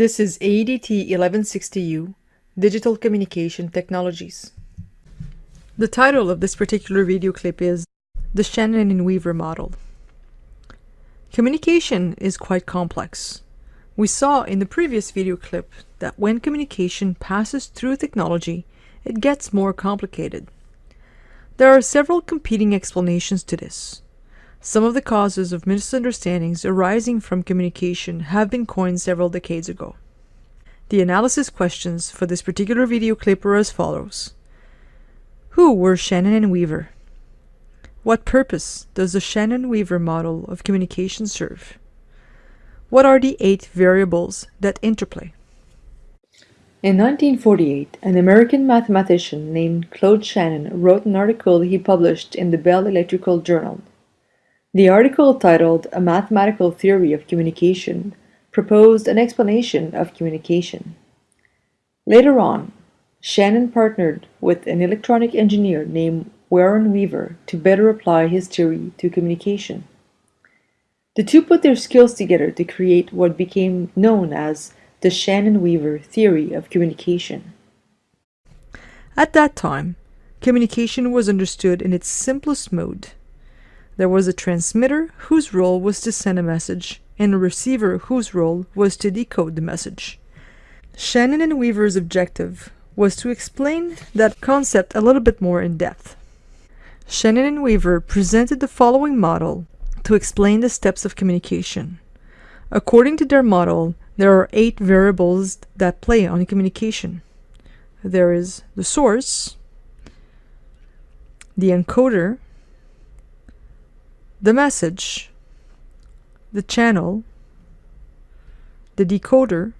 This is AEDT 1160U, Digital Communication Technologies. The title of this particular video clip is The Shannon and Weaver Model. Communication is quite complex. We saw in the previous video clip that when communication passes through technology, it gets more complicated. There are several competing explanations to this. Some of the causes of misunderstandings arising from communication have been coined several decades ago. The analysis questions for this particular video clip are as follows. Who were Shannon and Weaver? What purpose does the Shannon-Weaver model of communication serve? What are the eight variables that interplay? In 1948, an American mathematician named Claude Shannon wrote an article he published in the Bell Electrical Journal. The article titled A Mathematical Theory of Communication proposed an explanation of communication. Later on, Shannon partnered with an electronic engineer named Warren Weaver to better apply his theory to communication. The two put their skills together to create what became known as the Shannon-Weaver theory of communication. At that time, communication was understood in its simplest mode there was a transmitter whose role was to send a message and a receiver whose role was to decode the message. Shannon and Weaver's objective was to explain that concept a little bit more in depth. Shannon and Weaver presented the following model to explain the steps of communication. According to their model, there are eight variables that play on communication. There is the source, the encoder, the message, the channel, the decoder,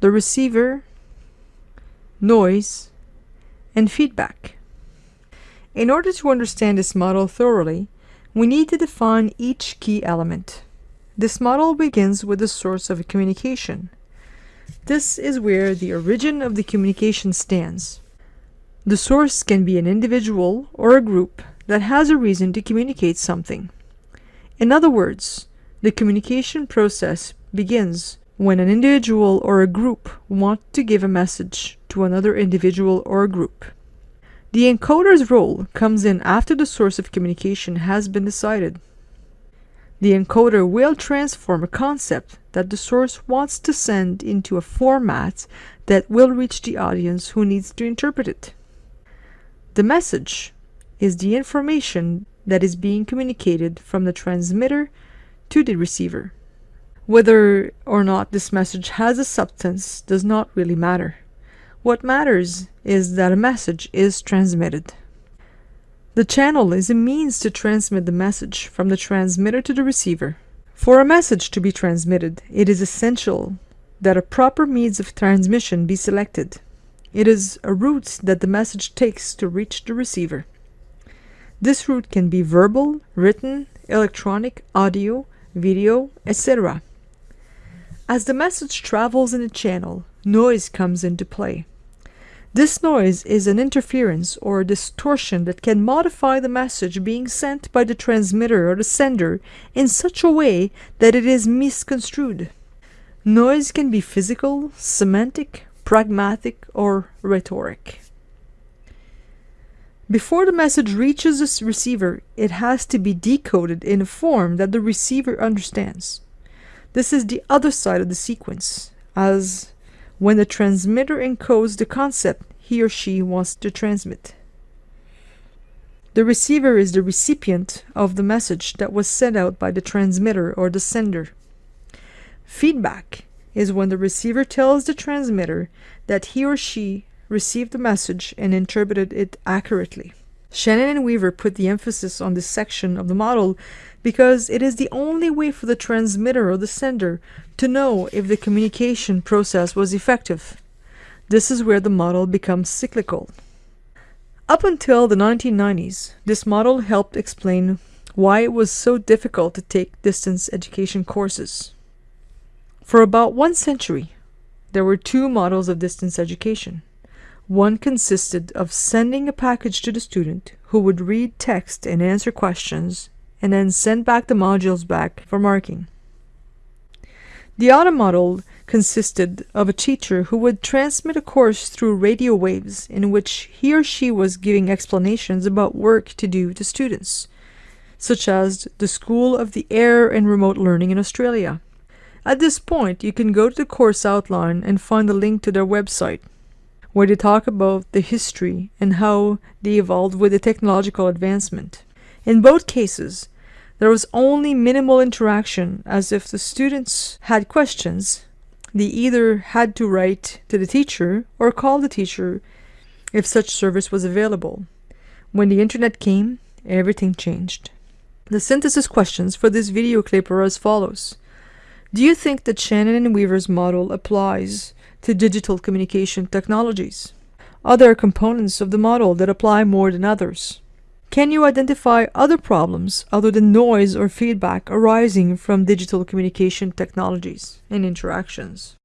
the receiver, noise, and feedback. In order to understand this model thoroughly, we need to define each key element. This model begins with the source of a communication. This is where the origin of the communication stands. The source can be an individual or a group that has a reason to communicate something. In other words, the communication process begins when an individual or a group want to give a message to another individual or group. The encoder's role comes in after the source of communication has been decided. The encoder will transform a concept that the source wants to send into a format that will reach the audience who needs to interpret it. The message is the information that is being communicated from the transmitter to the receiver. Whether or not this message has a substance does not really matter. What matters is that a message is transmitted. The channel is a means to transmit the message from the transmitter to the receiver. For a message to be transmitted, it is essential that a proper means of transmission be selected. It is a route that the message takes to reach the receiver. This route can be verbal, written, electronic, audio, video, etc. As the message travels in a channel, noise comes into play. This noise is an interference or distortion that can modify the message being sent by the transmitter or the sender in such a way that it is misconstrued. Noise can be physical, semantic, pragmatic, or rhetoric. Before the message reaches the receiver, it has to be decoded in a form that the receiver understands. This is the other side of the sequence, as when the transmitter encodes the concept he or she wants to transmit. The receiver is the recipient of the message that was sent out by the transmitter or the sender. Feedback is when the receiver tells the transmitter that he or she received the message and interpreted it accurately. Shannon and Weaver put the emphasis on this section of the model because it is the only way for the transmitter or the sender to know if the communication process was effective. This is where the model becomes cyclical. Up until the 1990s, this model helped explain why it was so difficult to take distance education courses. For about one century, there were two models of distance education. One consisted of sending a package to the student who would read text and answer questions and then send back the modules back for marking. The other model consisted of a teacher who would transmit a course through radio waves in which he or she was giving explanations about work to do to students, such as the School of the Air and Remote Learning in Australia. At this point, you can go to the course outline and find the link to their website, where they talk about the history and how they evolved with the technological advancement. In both cases, there was only minimal interaction as if the students had questions. They either had to write to the teacher or call the teacher if such service was available. When the internet came, everything changed. The synthesis questions for this video clip are as follows. Do you think that Shannon and Weaver's model applies to digital communication technologies? Are there components of the model that apply more than others? Can you identify other problems other than noise or feedback arising from digital communication technologies and interactions?